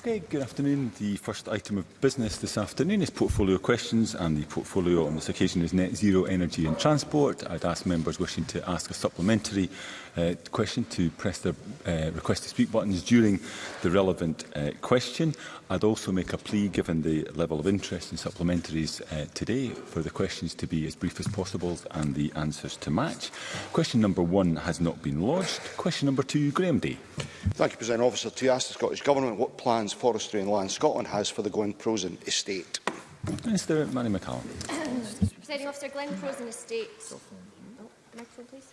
Okay, good afternoon. The first item of business this afternoon is portfolio questions and the portfolio on this occasion is net zero energy and transport. I'd ask members wishing to ask a supplementary uh, question to press their uh, request to speak buttons during the relevant uh, question. I'd also make a plea given the level of interest in supplementaries uh, today for the questions to be as brief as possible and the answers to match. Question number one has not been lodged. Question number two, Graham Day. Thank you, President Officer. To ask the Scottish Government what plans Forestry and Land Scotland has for the Glenprosen estate. Minister Manny McCallum. Presiding Officer, Glenprosen estate. Oh, the microphone, please.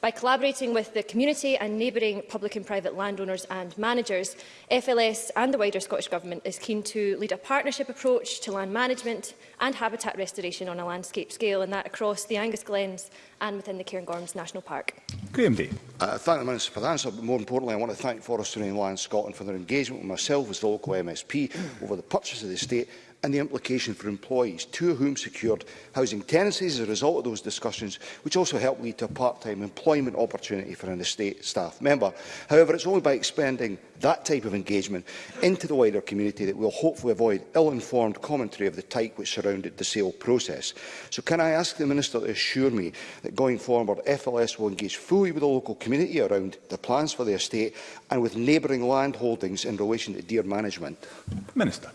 By collaborating with the community and neighbouring public and private landowners and managers, FLS and the wider Scottish Government is keen to lead a partnership approach to land management and habitat restoration on a landscape scale, and that across the Angus Glens and within the Cairngorms National Park. Graham Day. Uh, thank the Minister for the answer, but more importantly, I want to thank Forestry and Land Scotland for their engagement with myself as the local MSP over the purchase of the estate and the implication for employees, two of whom secured housing tenancies as a result of those discussions, which also helped lead to a part-time employment opportunity for an estate staff member. However, it's only by expanding that type of engagement into the wider community that we'll hopefully avoid ill-informed commentary of the type which surrounded the sale process. So can I ask the Minister to assure me that going forward, FLS will engage fully with the local community around the plans for the estate and with neighbouring land holdings in relation to deer management? Minister.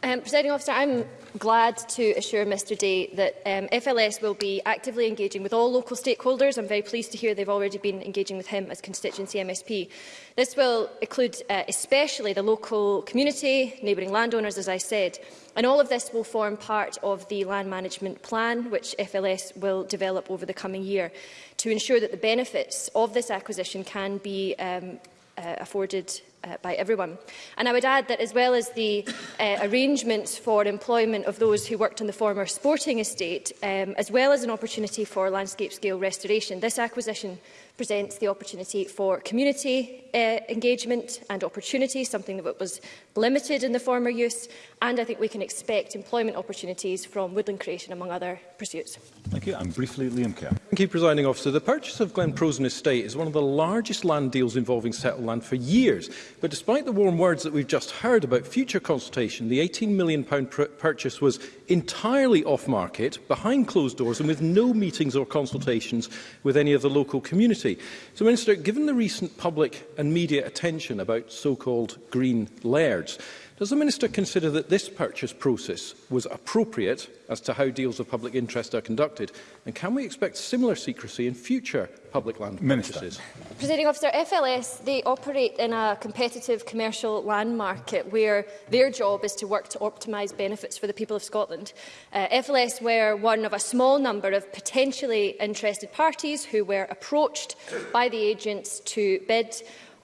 Um, Presiding officer, I'm glad to assure Mr Day that um, FLS will be actively engaging with all local stakeholders. I'm very pleased to hear they've already been engaging with him as constituency MSP. This will include uh, especially the local community, neighbouring landowners, as I said. And all of this will form part of the land management plan, which FLS will develop over the coming year to ensure that the benefits of this acquisition can be um, uh, afforded uh, by everyone. And I would add that as well as the uh, arrangements for employment of those who worked on the former sporting estate, um, as well as an opportunity for landscape scale restoration, this acquisition presents the opportunity for community uh, engagement and opportunity, something that was limited in the former use, and I think we can expect employment opportunities from woodland creation, among other pursuits. Thank you. And briefly, Liam Kerr. Thank you, Presiding Officer. The purchase of Glen Glenprosen Estate is one of the largest land deals involving settled land for years. But despite the warm words that we've just heard about future consultation, the £18 million purchase was entirely off-market, behind closed doors and with no meetings or consultations with any of the local community. City. So, Minister, given the recent public and media attention about so-called green lairds, Does the Minister consider that this purchase process was appropriate as to how deals of public interest are conducted? And can we expect similar secrecy in future public land Minister. purchases? Presiding officer, FLS, they operate in a competitive commercial land market where their job is to work to optimise benefits for the people of Scotland. Uh, FLS were one of a small number of potentially interested parties who were approached by the agents to bid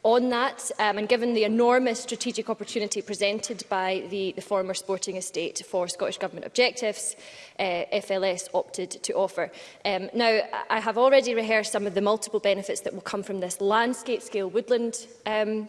on that. Um, and given the enormous strategic opportunity presented by the, the former sporting estate for Scottish Government objectives, uh, FLS opted to offer. Um, now, I have already rehearsed some of the multiple benefits that will come from this landscape-scale woodland um,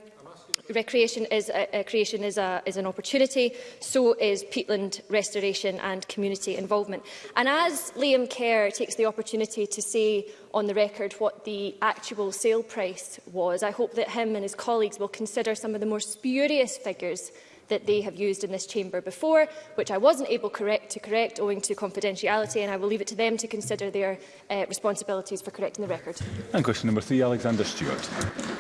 recreation is a, a creation is, a, is an opportunity, so is peatland restoration and community involvement. And as Liam Kerr takes the opportunity to say on the record what the actual sale price was, I hope that him and his colleagues will consider some of the more spurious figures that they have used in this chamber before, which I wasn't able correct to correct owing to confidentiality, and I will leave it to them to consider their uh, responsibilities for correcting the record. And question number three, Alexander Stewart.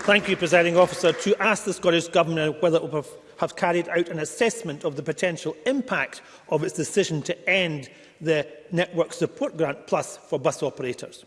Thank you, Presiding Officer. To ask the Scottish Government whether it will have carried out an assessment of the potential impact of its decision to end the Network Support Grant Plus for bus operators.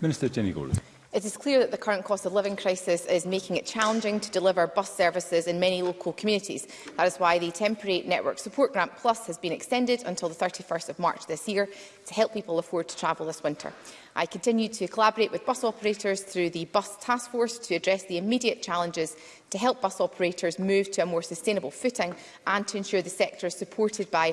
Minister Jenny Gordon. It is clear that the current cost of living crisis is making it challenging to deliver bus services in many local communities. That is why the temporary network support grant plus has been extended until the 31st of March this year to help people afford to travel this winter. I continue to collaborate with bus operators through the Bus Task Force to address the immediate challenges to help bus operators move to a more sustainable footing and to ensure the sector is supported by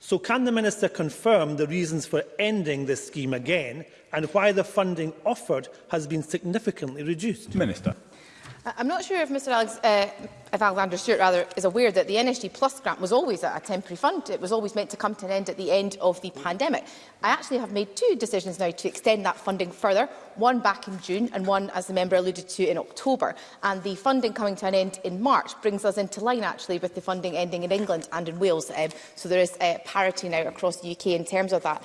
So can the Minister confirm the reasons for ending this scheme again and why the funding offered has been significantly reduced? Minister. I'm not sure if Mr Alex, uh, if Alexander Stewart rather, is aware that the NSG Plus grant was always a temporary fund. It was always meant to come to an end at the end of the pandemic. I actually have made two decisions now to extend that funding further, one back in June and one, as the member alluded to, in October. And the funding coming to an end in March brings us into line actually with the funding ending in England and in Wales. Um, so there is uh, parity now across the UK in terms of that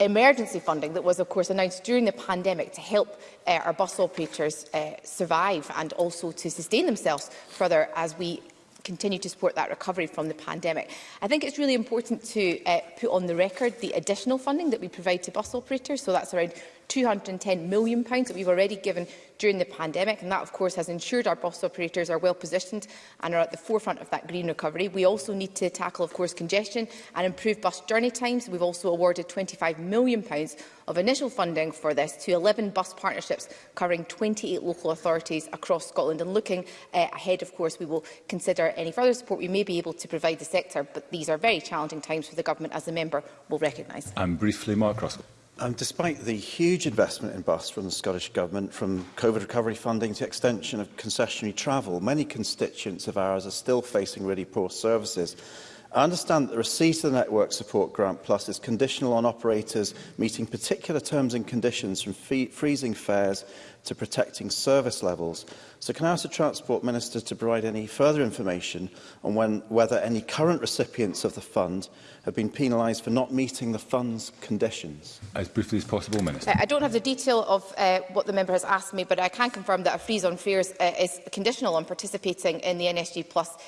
emergency funding that was, of course, announced during the pandemic to help uh, our bus operators uh, survive and also to sustain themselves further as we continue to support that recovery from the pandemic. I think it's really important to uh, put on the record the additional funding that we provide to bus operators. So that's around £210 million that we've already given during the pandemic, and that, of course, has ensured our bus operators are well positioned and are at the forefront of that green recovery. We also need to tackle, of course, congestion and improve bus journey times. We've also awarded £25 million of initial funding for this to 11 bus partnerships covering 28 local authorities across Scotland. And looking uh, ahead, of course, we will consider any further support we may be able to provide the sector, but these are very challenging times for the Government, as the member will recognise. And briefly, Mark Russell. Um, despite the huge investment in bus from the Scottish Government, from COVID recovery funding to extension of concessionary travel, many constituents of ours are still facing really poor services. I understand that the receipt of the Network Support Grant Plus is conditional on operators meeting particular terms and conditions from fee freezing fares to protecting service levels. So can I ask the Transport Minister to provide any further information on when, whether any current recipients of the fund have been penalised for not meeting the fund's conditions? As briefly as possible, Minister. Uh, I don't have the detail of uh, what the member has asked me, but I can confirm that a freeze on fares uh, is conditional on participating in the NSG Plus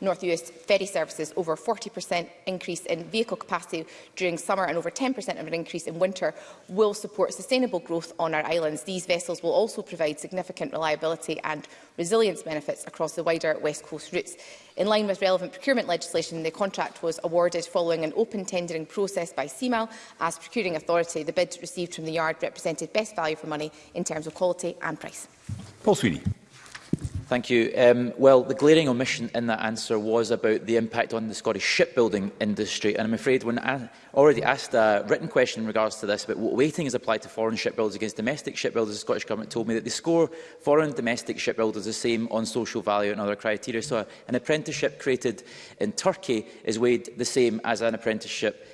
North US ferry services, over 40% increase in vehicle capacity during summer and over 10% of an increase in winter will support sustainable growth on our islands. These vessels will also provide significant reliability and resilience benefits across the wider West Coast routes. In line with relevant procurement legislation, the contract was awarded following an open tendering process by CMAL as procuring authority. The bid received from the yard represented best value for money in terms of quality and price. Paul Sweeney. Thank you. Um, well, the glaring omission in that answer was about the impact on the Scottish shipbuilding industry. And I'm afraid when I already asked a written question in regards to this about what weighting is applied to foreign shipbuilders against domestic shipbuilders, the Scottish Government told me that they score foreign domestic shipbuilders the same on social value and other criteria. So an apprenticeship created in Turkey is weighed the same as an apprenticeship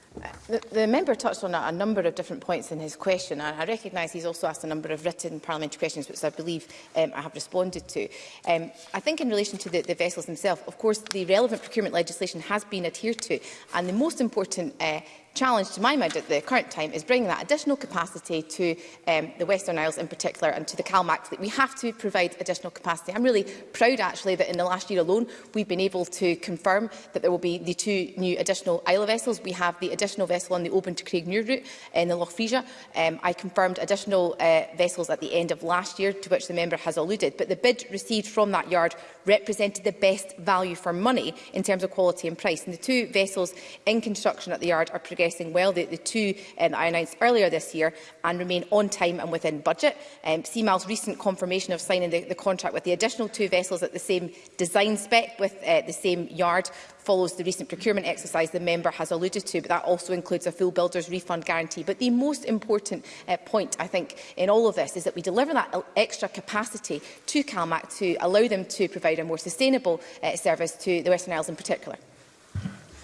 The, the member touched on a, a number of different points in his question, and I recognise he's also asked a number of written parliamentary questions, which I believe um, I have responded to. Um, I think in relation to the, the vessels themselves, of course, the relevant procurement legislation has been adhered to, and the most important uh, challenge to my mind at the current time is bringing that additional capacity to um, the Western Isles in particular and to the CalMac fleet. We have to provide additional capacity. I'm really proud actually that in the last year alone we've been able to confirm that there will be the two new additional Isla vessels. We have the additional vessel on the Open to Craigmure route in the Loch Frisia. Um, I confirmed additional uh, vessels at the end of last year to which the member has alluded. But the bid received from that yard represented the best value for money in terms of quality and price. And the two vessels in construction at the yard are progressing progressing well, the, the two um, that I announced earlier this year, and remain on time and within budget. Um, CMAL's recent confirmation of signing the, the contract with the additional two vessels at the same design spec with uh, the same yard follows the recent procurement exercise the member has alluded to, but that also includes a full builder's refund guarantee. But the most important uh, point, I think, in all of this is that we deliver that extra capacity to CalMac to allow them to provide a more sustainable uh, service to the Western Isles in particular.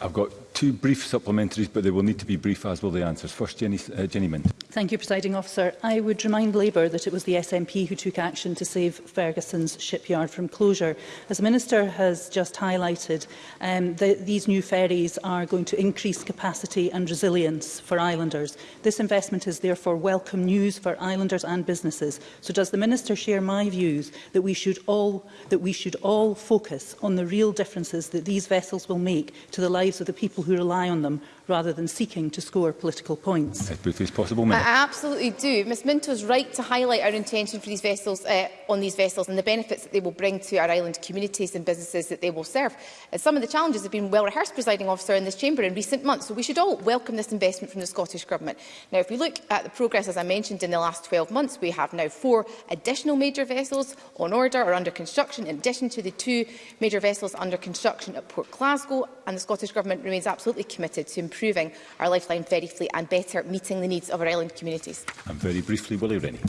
I've got two brief supplementaries, but they will need to be brief, as will the answers. First, Jenny, uh, Jenny Mint. Thank you, Presiding Officer. I would remind Labour that it was the SNP who took action to save Ferguson's shipyard from closure. As the Minister has just highlighted, um, the, these new ferries are going to increase capacity and resilience for islanders. This investment is therefore welcome news for islanders and businesses. So does the Minister share my views that we should all, that we should all focus on the real differences that these vessels will make to the lives of the people people who rely on them rather than seeking to score political points. As possible, I absolutely do. Ms Minto is right to highlight our intention for these vessels uh, on these vessels and the benefits that they will bring to our island communities and businesses that they will serve. And uh, some of the challenges have been well rehearsed, presiding officer, in this chamber in recent months, so we should all welcome this investment from the Scottish Government. Now, if we look at the progress, as I mentioned, in the last 12 months, we have now four additional major vessels on order or under construction, in addition to the two major vessels under construction at Port Glasgow, and the Scottish Government remains absolutely committed to improving our lifeline ferry fleet and better meeting the needs of our island communities. And very briefly, Willie Rennie.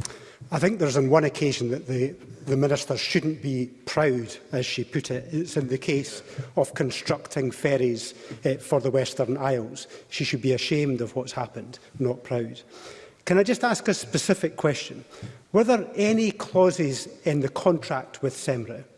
I think there's on one occasion that the, the Minister shouldn't be proud, as she put it. It's in the case of constructing ferries eh, for the Western Isles. She should be ashamed of what's happened, not proud. Can I just ask a specific question? Were there any clauses in the contract with SEMRA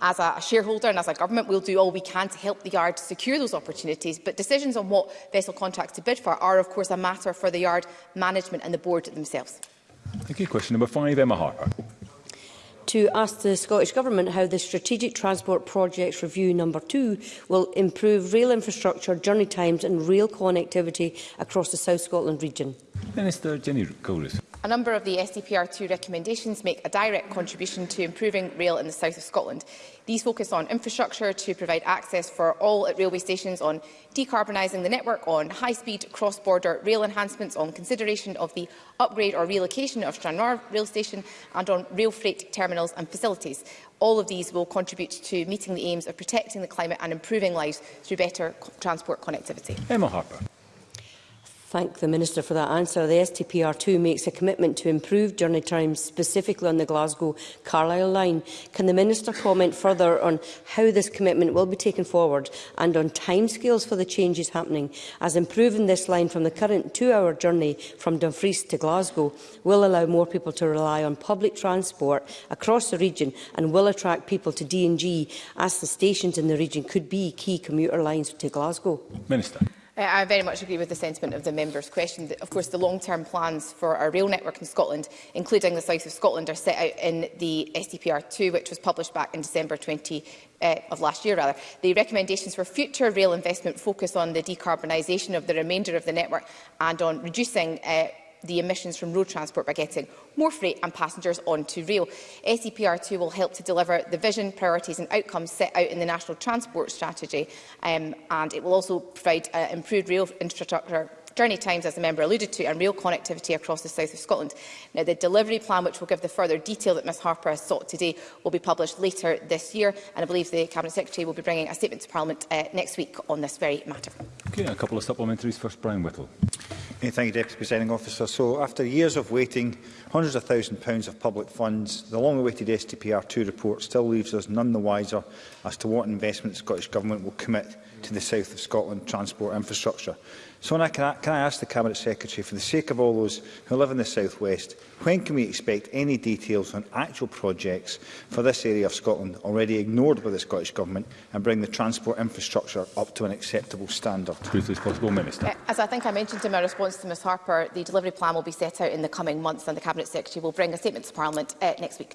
As a, shareholder and as a government, we'll do all we can to help the Yard to secure those opportunities, but decisions on what vessel contracts to bid for are, of course, a matter for the Yard management and the board themselves. Thank you. Question number five, Emma Harper to ask the Scottish Government how the Strategic Transport Projects Review number 2 will improve rail infrastructure, journey times and rail connectivity across the South Scotland region. Minister Jenny Coulis. A number of the SDPR2 recommendations make a direct contribution to improving rail in the south of Scotland. These focus on infrastructure to provide access for all at railway stations, on decarbonising the network, on high-speed cross-border rail enhancements, on consideration of the upgrade or relocation of Stranraer rail station and on rail freight terminals and facilities. All of these will contribute to meeting the aims of protecting the climate and improving lives through better transport connectivity. Emma Harper. Thank the Minister for that answer. The STPR2 makes a commitment to improve journey times, specifically on the Glasgow-Carlisle line. Can the Minister comment further on how this commitment will be taken forward and on timescales for the changes happening, as improving this line from the current two-hour journey from Dumfries to Glasgow will allow more people to rely on public transport across the region and will attract people to D&G, as the stations in the region could be key commuter lines to Glasgow? Minister. I very much agree with the sentiment of the member's question. Of course, the long-term plans for our rail network in Scotland, including the South of Scotland, are set out in the SDPR2, which was published back in December 20, uh, eh, of last year. Rather. The recommendations for future rail investment focus on the decarbonisation of the remainder of the network and on reducing uh, the emissions from road transport by getting more freight and passengers onto rail. SEPR2 will help to deliver the vision, priorities and outcomes set out in the National Transport Strategy um, and it will also provide uh, improved rail infrastructure journey times, as the member alluded to, and rail connectivity across the south of Scotland. Now, the delivery plan, which will give the further detail that Ms Harper has sought today, will be published later this year, and I believe the Cabinet Secretary will be bringing a statement to Parliament uh, next week on this very matter. Okay, a couple of supplementaries. First, Brian Whittle. Hey, thank you, Deputy Presiding Officer. So, after years of waiting, hundreds of thousands of pounds of public funds, the long-awaited STPR2 report still leaves us none the wiser as to what investment the Scottish Government will commit to the south of Scotland transport infrastructure. So I, can, I, can I ask the Cabinet Secretary, for the sake of all those who live in the South West, when can we expect any details on actual projects for this area of Scotland already ignored by the Scottish Government and bring the transport infrastructure up to an acceptable standard? possible, Minister. Uh, as I think I mentioned in my response to Ms Harper, the delivery plan will be set out in the coming months and the Cabinet Secretary will bring a statement to Parliament uh, next week.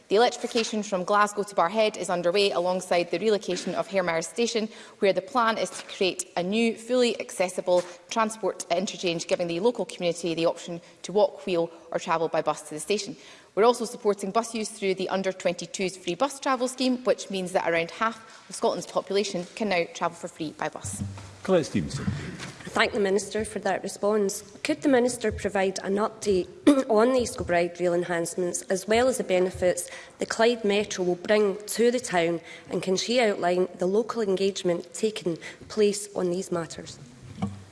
The electrification from Glasgow to Barhead is underway alongside the relocation of Hairmire Station, where the plan is to create a new, fully accessible transport interchange, giving the local community the option to walk, wheel or travel by bus to the station. We're also supporting bus use through the under 22 s free bus travel scheme, which means that around half of Scotland's population can now travel for free by bus. Claire Stevenson. I thank the Minister for that response. Could the Minister provide an update on the eagle rail enhancements as well as the benefits the Clyde Metro will bring to the town and can she outline the local engagement taking place on these matters?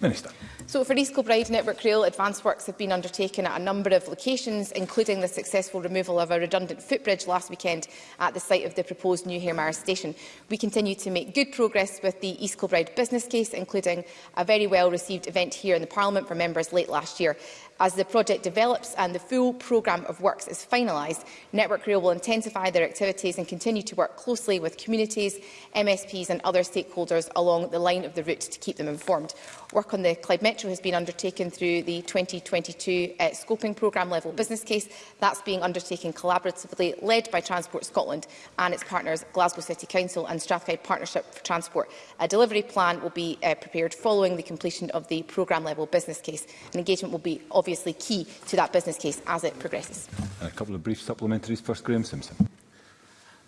Minister. So for East Kilbride Network Rail, advance works have been undertaken at a number of locations, including the successful removal of a redundant footbridge last weekend at the site of the proposed new Hairmire station. We continue to make good progress with the East Kilbride business case, including a very well-received event here in the Parliament for members late last year. As the project develops and the full programme of works is finalised, Network Rail will intensify their activities and continue to work closely with communities, MSPs and other stakeholders along the line of the route to keep them informed. Work on the Clyde Metro has been undertaken through the 2022 uh, scoping programme level business case. That's being undertaken collaboratively, led by Transport Scotland and its partners Glasgow City Council and Strathclyde Partnership for Transport. A delivery plan will be uh, prepared following the completion of the programme level business case. and engagement will be of obviously key to that business case as it progresses. And a couple of brief supplementaries. First, Graham Simpson.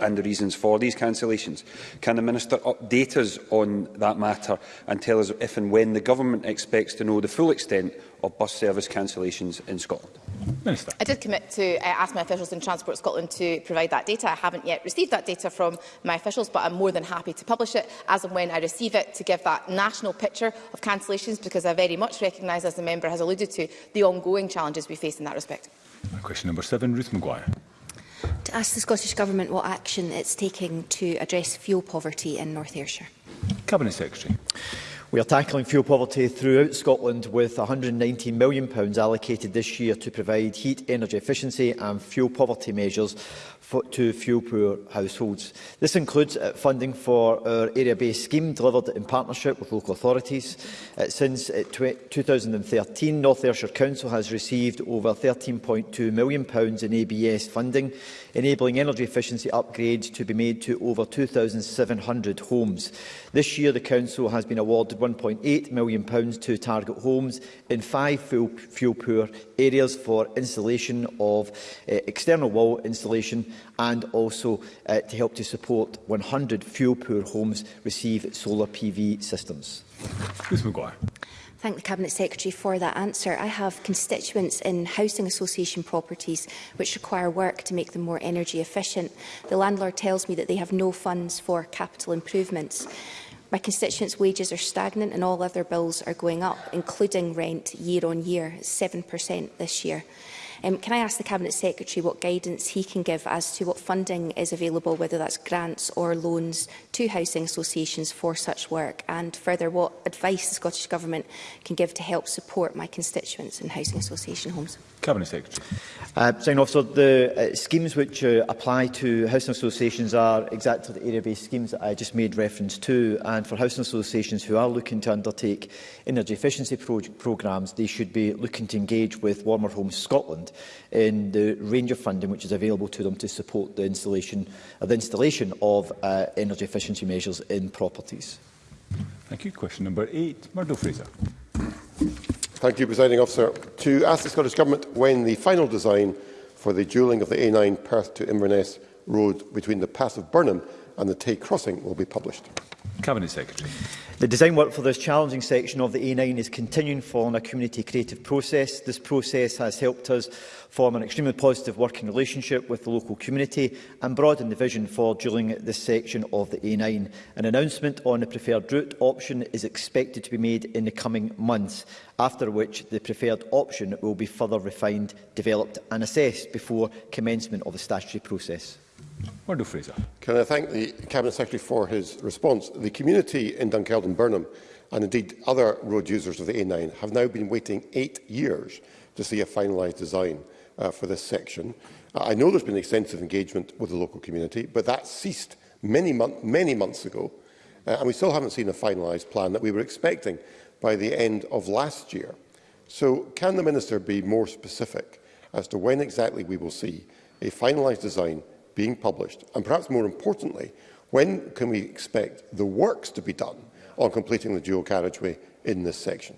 and the reasons for these cancellations. Can the Minister update us on that matter and tell us if and when the Government expects to know the full extent of bus service cancellations in Scotland? Minister. I did commit to uh, ask my officials in Transport Scotland to provide that data. I haven't yet received that data from my officials, but I'm more than happy to publish it as and when I receive it to give that national picture of cancellations, because I very much recognise, as the member has alluded to, the ongoing challenges we face in that respect. Question number seven, Ruth Maguire ask the Scottish Government what action it's taking to address fuel poverty in North Ayrshire. Cabinet Secretary. We are tackling fuel poverty throughout Scotland with £190 million allocated this year to provide heat energy efficiency and fuel poverty measures to fuel poor households. This includes uh, funding for our area-based scheme delivered in partnership with local authorities. Uh, since uh, 2013, North Ayrshire Council has received over £13.2 million in ABS funding, enabling energy efficiency upgrades to be made to over 2,700 homes. This year, the Council has been awarded £1.8 million to target homes in five fuel-poor areas for installation of uh, external wall installation and also uh, to help to support 100 fuel-poor homes receive solar PV systems. Ms Maguire. Thank the Cabinet Secretary for that answer. I have constituents in housing association properties which require work to make them more energy efficient. The landlord tells me that they have no funds for capital improvements. My constituents' wages are stagnant and all other bills are going up, including rent year on year, 7% this year. Um, can I ask the Cabinet Secretary what guidance he can give as to what funding is available, whether that's grants or loans to housing associations for such work, and further what advice the Scottish Government can give to help support my constituents in housing association homes? Cabinet Secretary. Uh, Sign officer, the uh, schemes which uh, apply to housing associations are exactly the area-based schemes that I just made reference to, and for housing associations who are looking to undertake energy efficiency pro programmes, they should be looking to engage with Warmer Homes Scotland in the range of funding which is available to them to support the installation, uh, the installation of uh, energy efficiency measures in properties. Thank you. Question number eight, Murdo Fraser. Thank you, Presiding Officer. To ask the Scottish Government when the final design for the duelling of the A9 Perth to Inverness road between the Pass of Burnham and the Tay Crossing will be published. Cabinet Secretary. The design work for this challenging section of the A9 is continuing following a community creative process. This process has helped us form an extremely positive working relationship with the local community and broaden the vision for during this section of the A9. An announcement on the preferred route option is expected to be made in the coming months, after which the preferred option will be further refined, developed and assessed before commencement of the statutory process. Murdo Fraser. Can I thank the Cabinet Secretary for his response? The community in Dunkeld and Burnham and indeed other road users of the A9 have now been waiting eight years to see a finalised design uh, for this section. Uh, I know there's been extensive engagement with the local community, but that ceased many, month, many months ago, uh, and we still haven't seen a finalised plan that we were expecting by the end of last year. So can the Minister be more specific as to when exactly we will see a finalised design being published? And perhaps more importantly, when can we expect the works to be done on completing the dual carriageway in this section?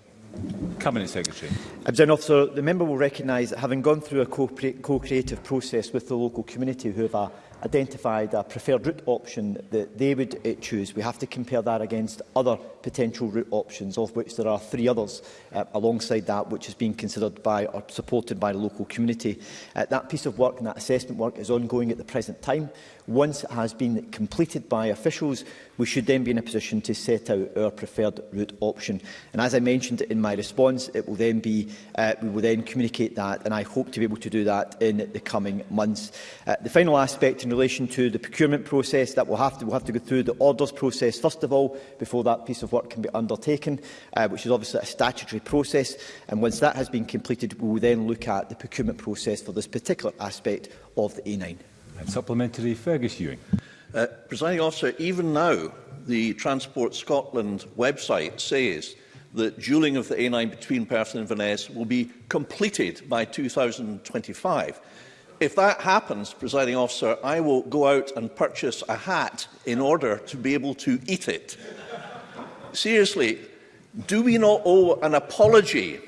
Cabinet Secretary. President uh, Officer, the member will recognise that having gone through a co-creative co process with the local community who have a identified a preferred route option that they would uh, choose. We have to compare that against other potential route options, of which there are three others uh, alongside that which is being considered by or supported by the local community. Uh, that piece of work and that assessment work is ongoing at the present time. Once it has been completed by officials, we should then be in a position to set out our preferred route option. And as I mentioned in my response, it will then be, uh, we will then communicate that, and I hope to be able to do that in the coming months. Uh, the final aspect in relation to the procurement process, that we'll have, to, we'll have to go through the orders process, first of all, before that piece of work can be undertaken, uh, which is obviously a statutory process. And once that has been completed, we will then look at the procurement process for this particular aspect of the A9. And supplementary, Fergus Ewing. Uh, Presiding officer, even now, the Transport Scotland website says that dueling of the A9 between Perth and Inverness will be completed by 2025. If that happens, presiding officer, I will go out and purchase a hat in order to be able to eat it. Seriously, do we not owe an apology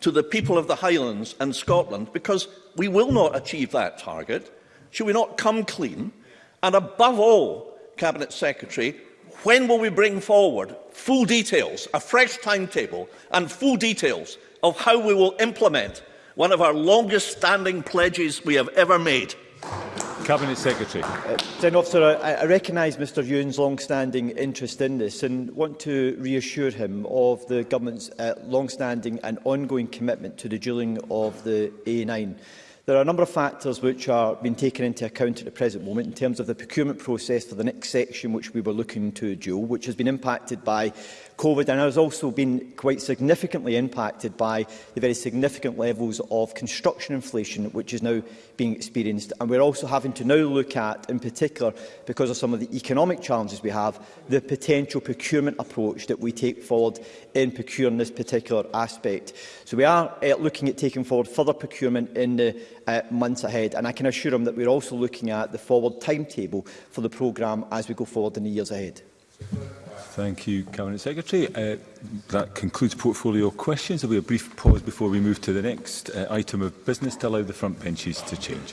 to the people of the Highlands and Scotland because we will not achieve that target? Should we not come clean? And above all, Cabinet Secretary, when will we bring forward full details, a fresh timetable and full details of how we will implement one of our longest standing pledges we have ever made? Cabinet Secretary. Uh, President Officer, I, I recognise Mr Ewan's long-standing interest in this and want to reassure him of the Government's uh, long-standing and ongoing commitment to the dueling of the A9. There are a number of factors which are being taken into account at the present moment in terms of the procurement process for the next section which we were looking to dual, which has been impacted by COVID and has also been quite significantly impacted by the very significant levels of construction inflation which is now being experienced. And we're also having to now look at, in particular, because of some of the economic challenges we have, the potential procurement approach that we take forward in procuring this particular aspect. So we are uh, looking at taking forward further procurement in the uh, months ahead. And I can assure him that we're also looking at the forward timetable for the programme as we go forward in the years ahead. Thank you, Cabinet Secretary. Uh, that concludes portfolio questions. There will be a brief pause before we move to the next uh, item of business to allow the front benches to change.